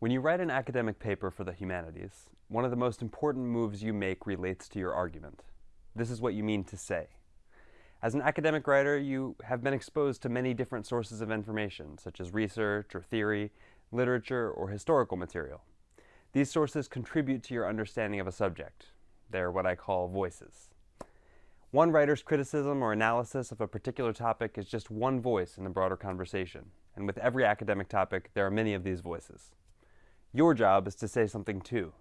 When you write an academic paper for the humanities, one of the most important moves you make relates to your argument. This is what you mean to say. As an academic writer, you have been exposed to many different sources of information, such as research or theory, literature, or historical material. These sources contribute to your understanding of a subject. They're what I call voices. One writer's criticism or analysis of a particular topic is just one voice in the broader conversation, and with every academic topic, there are many of these voices. Your job is to say something too,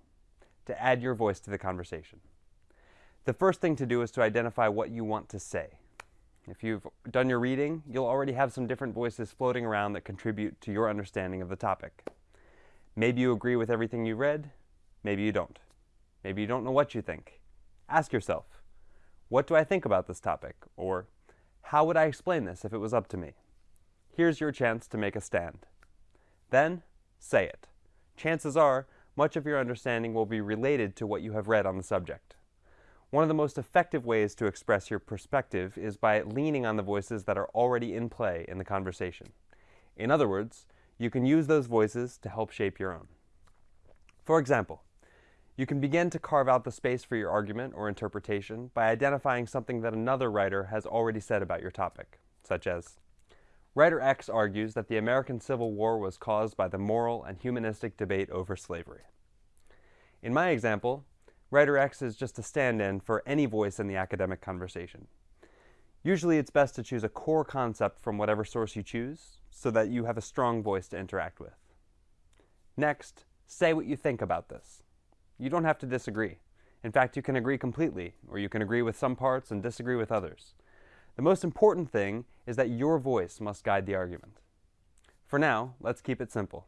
to add your voice to the conversation. The first thing to do is to identify what you want to say. If you've done your reading, you'll already have some different voices floating around that contribute to your understanding of the topic. Maybe you agree with everything you read, maybe you don't. Maybe you don't know what you think. Ask yourself, what do I think about this topic? Or, how would I explain this if it was up to me? Here's your chance to make a stand. Then, say it chances are much of your understanding will be related to what you have read on the subject. One of the most effective ways to express your perspective is by leaning on the voices that are already in play in the conversation. In other words, you can use those voices to help shape your own. For example, you can begin to carve out the space for your argument or interpretation by identifying something that another writer has already said about your topic, such as, Writer X argues that the American Civil War was caused by the moral and humanistic debate over slavery. In my example, Writer X is just a stand-in for any voice in the academic conversation. Usually it's best to choose a core concept from whatever source you choose so that you have a strong voice to interact with. Next, say what you think about this. You don't have to disagree. In fact, you can agree completely, or you can agree with some parts and disagree with others. The most important thing is that your voice must guide the argument. For now, let's keep it simple.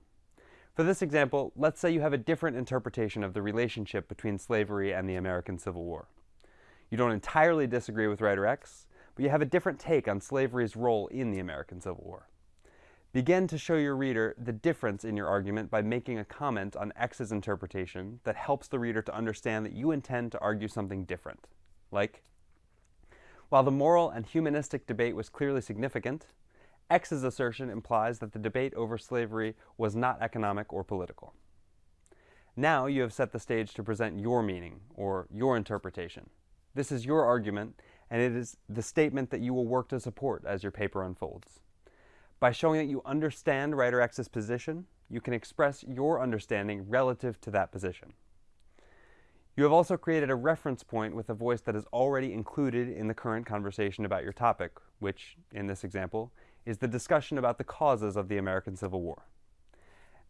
For this example, let's say you have a different interpretation of the relationship between slavery and the American Civil War. You don't entirely disagree with writer X, but you have a different take on slavery's role in the American Civil War. Begin to show your reader the difference in your argument by making a comment on X's interpretation that helps the reader to understand that you intend to argue something different. Like, while the moral and humanistic debate was clearly significant, X's assertion implies that the debate over slavery was not economic or political. Now you have set the stage to present your meaning, or your interpretation. This is your argument, and it is the statement that you will work to support as your paper unfolds. By showing that you understand writer X's position, you can express your understanding relative to that position. You have also created a reference point with a voice that is already included in the current conversation about your topic, which, in this example, is the discussion about the causes of the American Civil War.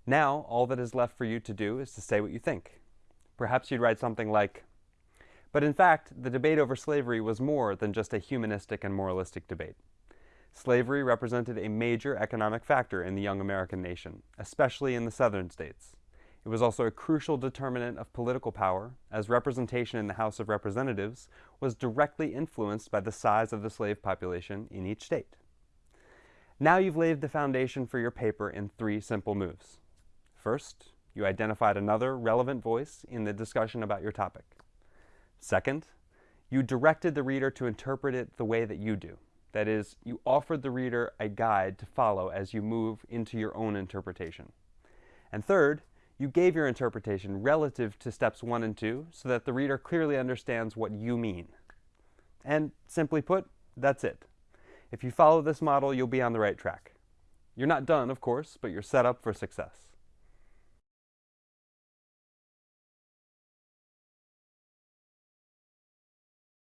Now, all that is left for you to do is to say what you think. Perhaps you'd write something like, but in fact, the debate over slavery was more than just a humanistic and moralistic debate. Slavery represented a major economic factor in the young American nation, especially in the southern states. It was also a crucial determinant of political power, as representation in the House of Representatives was directly influenced by the size of the slave population in each state. Now you've laid the foundation for your paper in three simple moves. First, you identified another relevant voice in the discussion about your topic. Second, you directed the reader to interpret it the way that you do. That is, you offered the reader a guide to follow as you move into your own interpretation. And third, you gave your interpretation relative to steps one and two so that the reader clearly understands what you mean. And simply put, that's it. If you follow this model, you'll be on the right track. You're not done, of course, but you're set up for success.